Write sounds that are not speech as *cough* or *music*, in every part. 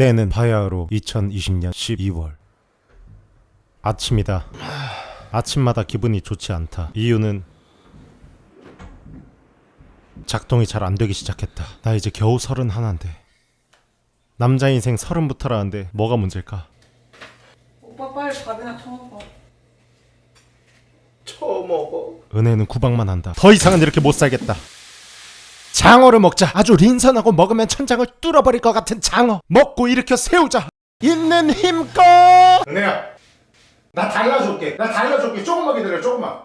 때는 바야흐로 2020년 12월. 아침이다. 아침마다 기분이 좋지 않다. 이유는 작동이 잘 안되기 시작했다. 나 이제 겨우 서른 하나인데. 남자 인생 서른부터라는데 뭐가 문제일까? 오빠 빨리 밥이나 처먹어. 은혜는 구박만 한다. 더 이상은 이렇게 못 살겠다. 장어를 먹자. 아주 린선하고 먹으면 천장을 뚫어버릴 것 같은 장어. 먹고 일으켜 세우자. 있는 힘껏. 은혜야, 나 달라줄게. 나 달라줄게. 조금만 기다려. 조금만.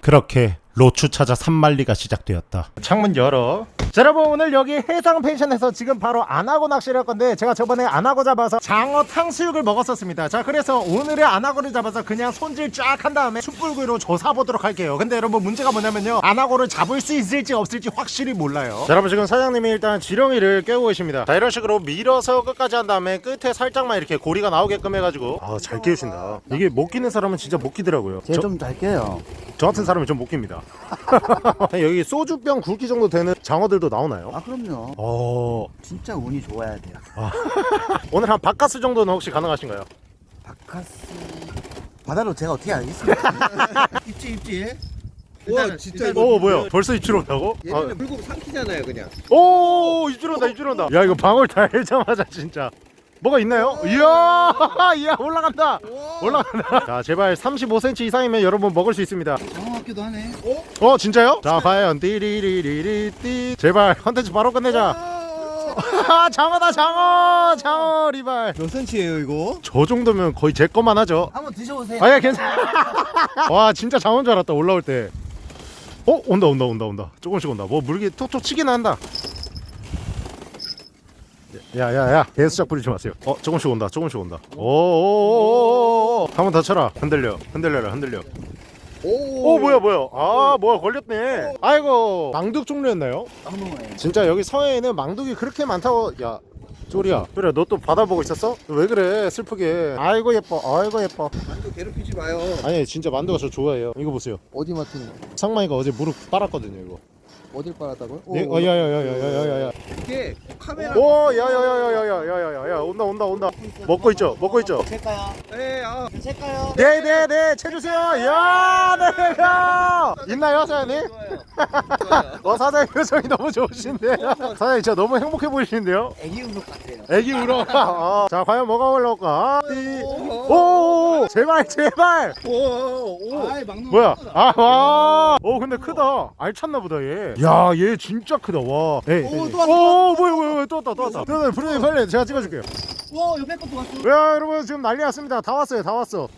그렇게 로추 찾아 산만리가 시작되었다. 창문 열어. 자, 여러분 오늘 여기 해상 펜션에서 지금 바로 안하고 낚시를 할 건데 제가 저번에 안하고 잡아서 장어 탕수육을 먹었었습니다. 자, 그래서 오늘의 안하고를 잡아서 그냥 손질 쫙 한 다음에 숯불구이로 조사보도록 할게요. 근데 여러분 문제가 뭐냐면요. 안하고를 잡을 수 있을지 없을지 확실히 몰라요. 자, 여러분 지금 사장님이 일단 지렁이를 깨고 계십니다. 자, 이런 식으로 밀어서 끝까지 한 다음에 끝에 살짝만 이렇게 고리가 나오게끔 해가지고 아, 잘 끼우신다. 이게 못 끼는 사람은 진짜 못 끼더라고요. 저- 쟤좀 잘게요. 저 같은 사람이 좀 못 깁니다. *laughs* 여기 소주병 굵기 정도 되는 장어들도 나오나요? 아 그럼요. 어 진짜 운이 좋아야 돼요. *laughs* 오늘 한 바카스 정도는 혹시 가능하신가요? 바카스 바다로 제가 어떻게 알겠습니까? 입지 입지. 와 진짜 오 뭐야 벌써 입질 온다고? 얘네는 물고기 삼키잖아요 그냥 아, 오 입질 온다 입질 온다 야 이거 방울 달자마자 진짜 뭐가 있나요? 이야 *laughs* 이야 올라간다. 올라간다. 자 제발 35cm 이상이면 여러분 먹을 수 있습니다. 장어 같기도 하네. 어? 진짜요? 자 과연 띠리리리리띠. 제발 컨텐츠 바로 끝내자. *laughs* 아, 장어다 장어! 장어 리발. 몇 센치예요 이거? 저 정도면 거의 제 것만 하죠. 한번 드셔보세요. 아예 괜찮아 *laughs* 와 진짜 장어인 줄 알았다 올라올 때. 어? 온다 온다 온다 온다. 조금씩 온다. 뭐 물기 톡톡 치긴 한다 야야야 개수작 부리지 마세요. 어 조금씩 온다 조금씩 온다. 오오오오오 한번더 쳐라. 흔들려 흔들려라 흔들려. 오. 뭐야 뭐야. 아 뭐야 걸렸네. 아이고. 망둑 종류였나요? 장어에. 진짜 여기 서해에는 망둑이 그렇게 많다고? 야 쪼리야. 쪼리야 너 또 바다 보고 있었어? 왜 그래? 슬프게. 아이고 예뻐. 아이고 예뻐. 만두 괴롭히지 마요. 아니 진짜 만두가 저 좋아해요. 이거 보세요. 어디 맡은 거? 상만이가 어제 무릎 빨았거든요 이거 어딜 빨았다고요? 네? 어 야야야야야야야 이게 카메라 오 야야야야야야야야 온다 온다 온다 먹고 있죠 먹고 있죠 찰까요? 에아 찰까요? 네 네 네 채주세요 야 네 야 있나요 사장님? 어 사장님 표정이 너무 좋으신데 사장님 진짜 너무 행복해 보이시는데요 애기 운동 같아요. 애기 울어 어. 자 과연 뭐가 올라올까 오 제발 제발 오오 아이 막는 뭐야? 아, 와. 오, 근데 크다. 알찼나 보다, 얘. 야, 얘 진짜 크다. 와. 에이. 오, 에이. 또 왔다, 오, 뭐야, 뭐야, 뭐야. 또 왔다, 또 왔다. 또 왔다. 브루니 빨리 제가 찍어줄게요. 와 옆에 것도 왔어. 야, 여러분, 지금 난리 났습니다. 다 왔어요, 다 왔어.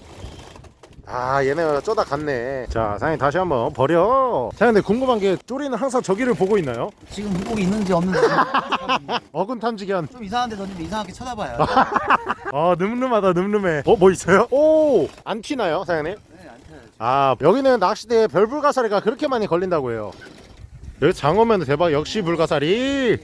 아, 얘네가 쪼다 갔네. 자, 사장님 다시 한번 버려. 자, 근데 궁금한 게, 쪼리는 항상 저기를 보고 있나요? 지금 물고기 있는지 없는지 *laughs* 어근 탐지견. 좀 이상한데 던지면 이상하게 쳐다봐요. *laughs* 아, 늠름하다, 늠름해. 어, 뭐 있어요? 오, 안 튀나요, 사장님? 네, 안 쳐야지. 아 여기는 낚시대에 별불가사리가 그렇게 많이 걸린다고 해요 여기 장어면 대박. 역시 불가사리.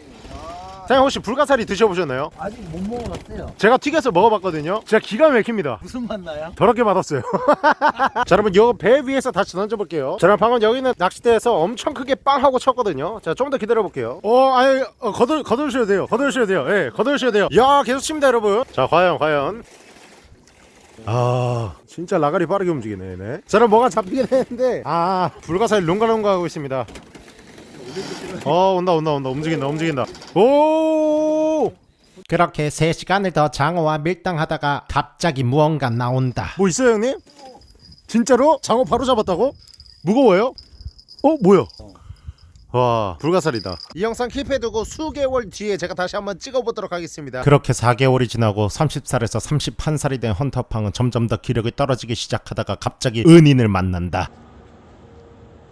사장님 혹시 불가사리 드셔보셨나요? 아직 못 먹어봤어요. 제가 튀겨서 먹어봤거든요. 진짜 기가 막힙니다. 무슨 맛 나요? 더럽게 맛없어요. *laughs* 자 여러분 요 배 위에서 다시 던져볼게요. 자 여러분 방금 여기는 낚시대에서 엄청 크게 빵 하고 쳤거든요. 자 좀 더 기다려볼게요. 어 아니 어, 거들, 거두셔도 돼요. 거두셔도 돼요. 예 거두셔도 돼요. 야 계속 칩니다 여러분. 자 과연 과연. 아 진짜 라가리 빠르게 움직이네 네. 저는 뭐가 잡히긴 했는데. 아 불가사리 롱가롱가 하고 있습니다 어 온다 온다 온다 움직인다 움직인다 오 그렇게 3시간을 더 장어와 밀당하다가 갑자기 무언가 나온다 뭐 있어요 형님? 진짜로? 장어 바로 잡았다고? 무거워요? 어 뭐야 와 불가사리다 이 영상 킵해두고 수개월 뒤에 제가 다시 한번 찍어보도록 하겠습니다 그렇게 4개월이 지나고 30살에서 31살이 된 헌터팡은 점점 더 기력이 떨어지기 시작하다가 갑자기 은인을 만난다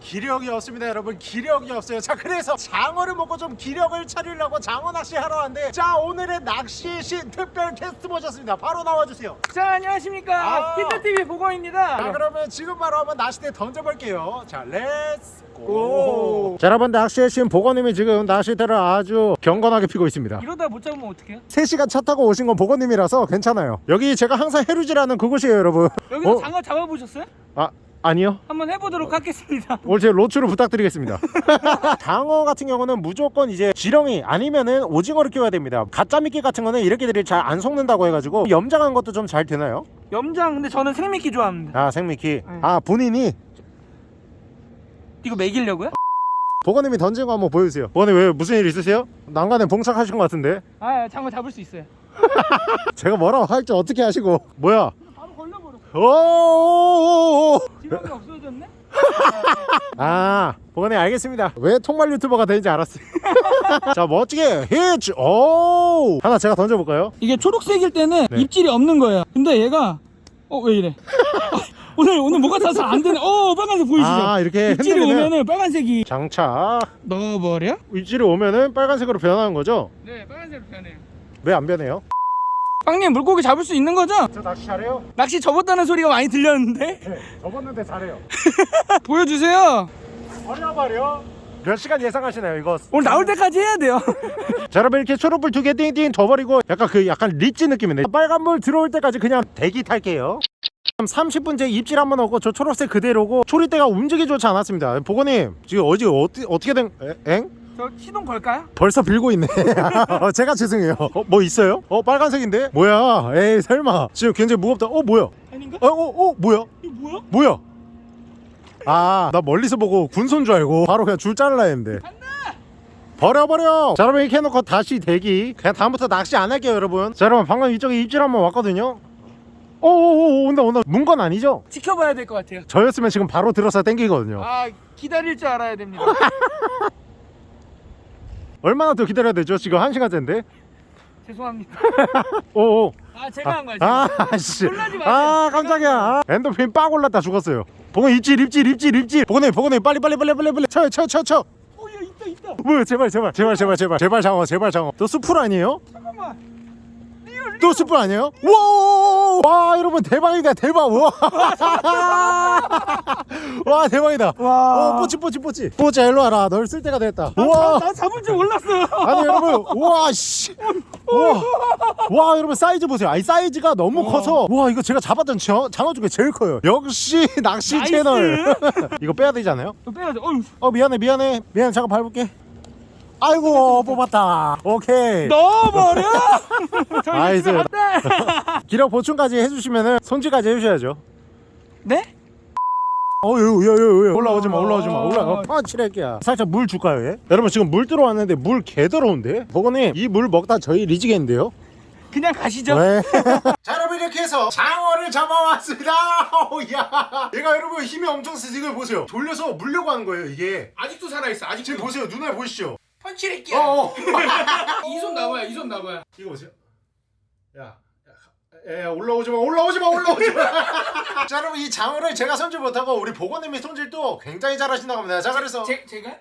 기력이 없습니다 여러분. 기력이 없어요. 자 그래서 장어를 먹고 좀 기력을 차리려고 장어 낚시 하러 왔는데 자 오늘의 낚시의 신 특별 게스트 모셨습니다. 바로 나와주세요. 자 안녕하십니까? 아. 피터TV 보건입니다. 자 그러면 지금 바로 한번 낚시대 던져볼게요. 자 let's go! 자 여러분 낚시의 신 보건님이 지금 낚시대를 아주 경건하게 피고 있습니다. 이러다 못 잡으면 어떡해요? 3시간 차 타고 오신 건 보건님이라서 괜찮아요. 여기 제가 항상 해루질하는 그곳이에요 여러분. 여기서 어? 장어 잡아보셨어요? 아 아니요 한번 해보도록 하겠습니다. *laughs* 오늘 제 로추를 부탁드리겠습니다 *laughs* 장어 같은 경우는 무조건 이제 지렁이 아니면은 오징어를 끼워야 됩니다 가짜 미끼 같은 거는 이렇게 들이 잘 안 속는다고 해가지고 염장한 것도 좀 잘 되나요? 염장 근데 저는 생미끼 좋아합니다. 아 생미끼 아 본인이 이거 먹이려고요? 보건님이 던진 거 한번 보여주세요 보건님 왜 무슨 일 있으세요? 난간에 봉착하신 것 같은데 아 장어 잡을 수 있어요. *laughs* 제가 뭐라고 할지 어떻게 하시고 뭐야 바로 걸려버려. 오오오오 지렁이 없어졌네? *laughs* 아 보건님 알겠습니다 왜 통말 유튜버가 되는지 알았어요 *laughs* 자 멋지게 히치 오 하나 제가 던져볼까요? 이게 초록색일 때는 네. 입질이 없는 거예요. 근데 얘가 어 왜 이래? *laughs* 오늘 오늘 뭐가 다잘안 되네. 어 빨간색 보이시죠? 아 이렇게 입질이 오면은 빨간색이 장착 넣어버려? 입질이 오면은 빨간색으로 변하는 거죠? 네 빨간색으로 변해요. 왜 안 변해요? 빵님 물고기 잡을 수 있는 거죠? 저 낚시 잘해요? 낚시 접었다는 소리가 많이 들렸는데 네 접었는데 잘해요 *laughs* 보여주세요. 버려 버려 몇 시간 예상하시나요 이거? 오늘 나올 때까지 해야 돼요. *laughs* 자 여러분 이렇게 초록불 두 개 띵띵 더 버리고 약간 그 약간 리치 느낌이네 빨간불 들어올 때까지 그냥 대기 탈게요 30분째 입질 한번 하고 저 초록색 그대로고 초리대가 움직이 좋지 않았습니다 보고님 지금 어제 어떻게 어떻게 된 에? 엥? 저 시동 걸까요? 벌써 빌고 있네 *laughs* 어, 제가 죄송해요 어, 뭐 있어요? 어 빨간색인데? 뭐야 에이 설마 지금 굉장히 무겁다 어 뭐야 아닌가? 어, 어, 어 뭐야 이거 뭐야? 뭐야 아 나 멀리서 보고 군소인 줄 알고 바로 그냥 줄 잘라 했는데 버려 버려 자 여러분 이렇게 해놓고 다시 대기 그냥 다음부터 낚시 안 할게요 여러분 자 여러분 방금 이쪽에 입질 한번 왔거든요 오오오 온다 온다 문 건 아니죠? 지켜봐야 될 것 같아요. 저였으면 지금 바로 들어서 땡기거든요 아 기다릴 줄 알아야 됩니다. *laughs* 얼마나 더 기다려야 되죠? 지금 한 시간째인데 죄송합니다. 오오 아 제가 한 거예요. 제가. 아씨 놀라지 마세요. 아 깜짝이야 아, 엔도핀 빵 올랐다 죽었어요 보건 입질 입질 입질 입질 보건님 보건님 빨리 빨리 빨리 빨리 빨리 쳐요 쳐요 쳐요 쳐 어, 야 있다 있다. 뭐야 제발 제발 제발 제발 제발 제발 장어 제발 장어 또 수풀 아니에요? 잠깐만. 또 수풀 아니에요? 와, 와 여러분 대박이다 대박. 와, *laughs* 와 대박이다. 와. 어 뽀찌 뽀찌 뽀찌. 뽀찌 일로 와라. 널 쓸 때가 됐다. 나, 우와. 나 잡을 줄 몰랐어. 아니 여러분 우와 씨. 우와. 와 여러분 사이즈 보세요. 아이 사이즈가 너무 커서. 와 이거 제가 잡았던 저, 장어 중에 제일 커요. 역시 낚시 nice. 채널. *laughs* 이거 빼야 되지 않아요? 빼야 돼. 어휴. 어 미안해 미안해. 미안해. 잠깐 밟을게 아이고 뽑았다 오케이 넣어버려. *laughs* Nice. 갔다. *laughs* 기력 보충까지 해주시면은 손질까지 해주셔야죠 네? 어유유유 올라오지 마 올라오지 마 올라가 아 칠할게야 살짝 물 줄까요 얘? 여러분 지금 물 들어왔는데 물 개 더러운데? 보건님 이 물 먹다 저희 리지겠는데요? 그냥 가시죠. 네. *laughs* 자 여러분 이렇게 해서 장어를 잡아왔습니다 야 얘가 여러분 힘이 엄청 세서 이걸 보세요 돌려서 물려고 하는 거예요 이게 아직도 살아 있어. 아직 지금 보세요 눈알 보이시죠? 펀치레끼야. 어어 *laughs* 이손 나와요. 이손 나와요. 이거 보세요 야에 올라오지 마 올라오지 마 올라오지 마. *laughs* 자 여러분 이 장어를 제가 손질 못하고 우리 보건님이 손질도 굉장히 잘하신다고 합니다. 자 그래서 제 제가?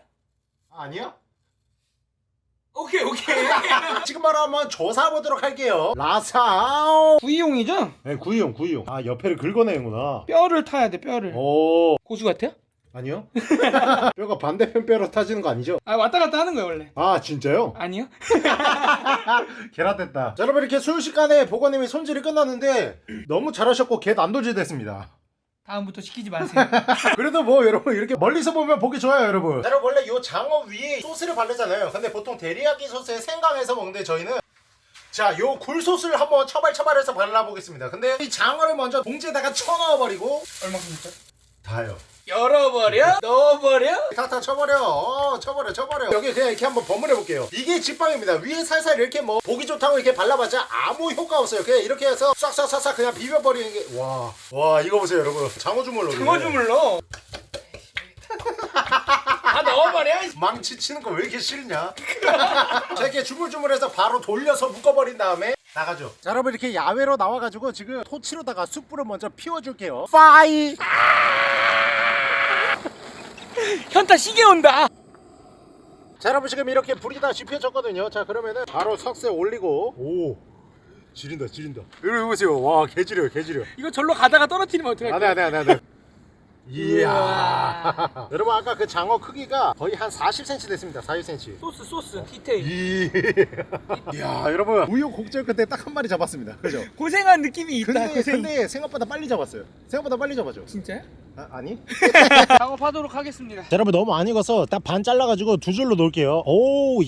아니요? 오케이 오케이. *laughs* 지금 바로 한번 조사 보도록 할게요. 라사오. 구이용이죠? 네 구이용 구이용. 아 옆에를 긁어내는구나. 뼈를 타야 돼 뼈를. 오 고수 같아요? 아니요? *laughs* 뼈가 반대편 뼈로 타지는 거 아니죠? 아 왔다 갔다 하는 거예요 원래. 아 진짜요? 아니요? *laughs* 계란됐다. 자 여러분 이렇게 순식간에 보건님이 손질이 끝났는데 너무 잘하셨고 개 난도질 됐습니다. 다음부터 시키지 마세요. *laughs* 그래도 뭐 여러분 이렇게 멀리서 보면 보기 좋아요 여러분 여러분 원래 요 장어 위에 소스를 바르잖아요 근데 보통 데리야끼 소스에 생강해서 먹는데 저희는 자 요 굴소스를 한번 처발처발해서 발라보겠습니다 근데 이 장어를 먼저 봉지에다가 쳐넣어버리고 얼마큼입니까? 다요 열어버려? *laughs* 넣어버려? 탁탁 쳐버려 어, 쳐버려 쳐버려 여기 그냥 이렇게 한번 버무려 볼게요 이게 집방입니다 위에 살살 이렇게 뭐 보기 좋다고 이렇게 발라봤자 아무 효과 없어요 그냥 이렇게 해서 싹싹싹싹 그냥 비벼버리는 게 와 와 이거 보세요 여러분 장어 주물로 장어 주물러. *laughs* 다 넣어버려. 망치 치는 거 왜 이렇게 싫냐? *laughs* 자 이렇게 주물주물해서 바로 돌려서 묶어버린 다음에 나가죠. 자 여러분 이렇게 야외로 나와가지고 지금 토치로다가 숯불을 먼저 피워줄게요. 파이. 현타 시계 온다. 자 여러분 지금 이렇게 불이 다 지펴졌거든요. 자 그러면은 바로 석쇠 올리고 오 지린다 지린다. 여러분 보세요. 와 개지려 개지려. 이거 절로 가다가 떨어뜨리면 어떡할 안돼 안돼 안돼 안돼. 이야. *laughs* 여러분 아까 그 장어 크기가 거의 한 40cm 됐습니다. 40cm. 소스 소스 디테일. 이. *laughs* 이야 여러분 우유곡절 끝에 딱 한 마리 잡았습니다. 그죠? 고생한 느낌이 있다. 근데 고생. 근데 생각보다 빨리 잡았어요. 생각보다 빨리 잡았죠. 진짜요? 아, 아니? *laughs* 작업하도록 하겠습니다. 자, 여러분 너무 안 익어서 딱 반 잘라가지고 두 줄로 놓을게요. 오.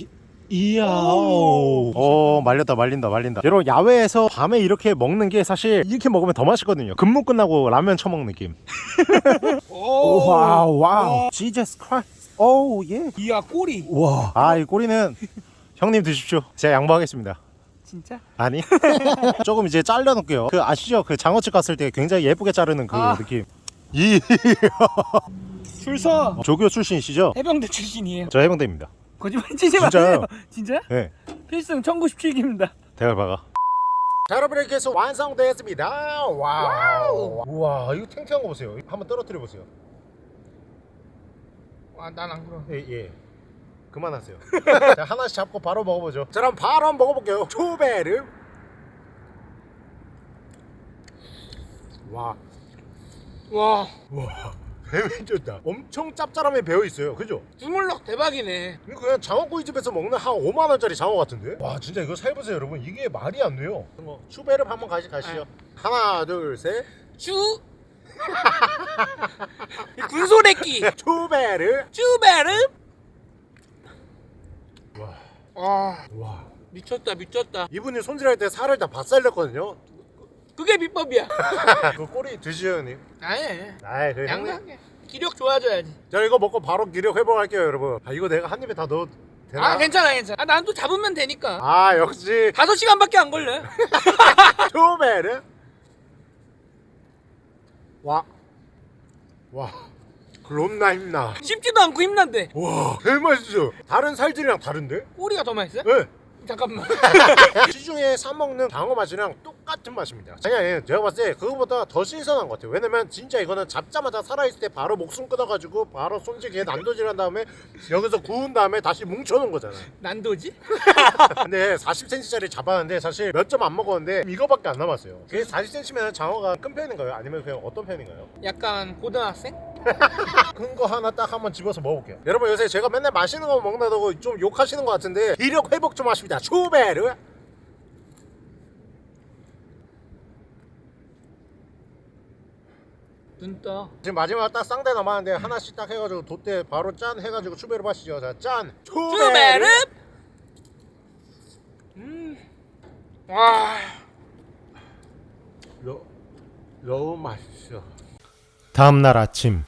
이- 이야. 오. 오, 말렸다, 말린다, 말린다. 여러분, 야외에서 밤에 이렇게 먹는 게 사실 이렇게 먹으면 더 맛있거든요. 근무 끝나고 라면 처먹는 느낌. *laughs* 오. Wow, wow. Jesus Christ. Oh, yeah. 이야 꼬리. 와. 아, 이 꼬리는 형님 드십시오. 제가 양보하겠습니다. 진짜? 아니. *laughs* 조금 이제 잘라놓을게요. 그 아시죠? 그 장어집 갔을 때 굉장히 예쁘게 자르는 그 아. 느낌. *laughs* 이 줄서 조교 출신이시죠? 해병대 출신이에요. 저 해병대입니다. 거짓말 치지 진짜요? 마세요. *laughs* 진짜? 네. 필승 1917기입니다. 대갈 박아. 자 여러분 이렇게 해서 완성되었습니다. Wow. 우와 이거 탱탱한 거 보세요. 한번 떨어뜨려 보세요. 와, 난안 그럼. 예 예. 그만하세요. *laughs* 자 하나씩 잡고 바로 먹어보죠. 자 그럼 바로 한번 먹어볼게요. 초베르. 와. 와, 와. 배면 좋다. 엄청 짭짤함에 배어 있어요. 그죠? 주물럭 대박이네. 이거 그냥 장어구이집에서 먹는 한 5만 원짜리 장어 같은데? 와 진짜 이거 살 보세요 여러분. 이게 말이 안 돼요. 추베르 한번 가시 가시죠. 하나 둘 셋. 쭈. 군소래끼. 추베르. 쭈베르. 와. 와, 와. 미쳤다, 미쳤다. 이분이 손질할 때 살을 다 받살렸거든요. 그게 비법이야. *laughs* 그 꼬리 드시죠 형님. 아니, 그. 양상해. 기력 좋아져야지. 자 이거 먹고 바로 기력 회복할게요 여러분. 아 이거 내가 한 입에 다 넣어 되나? 아, 괜찮아, 괜찮아. 아, 난 또 잡으면 되니까. 아 역시 다섯 시간밖에 안 걸려. *laughs* 초베르. 와. 와. 그렇나 힘나. 씹지도 않고 힘난데. 와, 개맛있어. 다른 살들이랑 다른데? 꼬리가 더 맛있어? 네. 잠깐만. *laughs* 시중에 사 먹는 장어 맛이랑 똑같은 맛입니다. 아니, 제가 봤을 때 그거보다 더 신선한 것 같아요. 왜냐면 진짜 이거는 잡자마자 살아있을 때 바로 목숨 끊어가지고 바로 손질기에 난도질한 다음에 여기서 구운 다음에 다시 뭉쳐놓은 거잖아요. 난도지? *laughs* 근데 40cm짜리 잡았는데 사실 몇 점 안 먹었는데 이거밖에 안 남았어요. 그게 40cm면 장어가 큰 편인가요? 아니면 그냥 어떤 편인가요? 약간 고등학생? *laughs* 큰 거 하나 딱 한번 집어서 먹어볼게요. 여러분 요새 제가 맨날 맛있는 거 먹는다고 좀 욕하시는 것 같은데 기력 회복 좀 하십 니다. 추베르. 눈 떠. 지금 마지막 딱 쌍대 남았는데 하나씩 딱 해가지고 돛대 바로 짠 해가지고 추베르 마시죠. 자 짠. 쭈베르. 음. 와. 너, 너무 맛있어. 다음 날 아침.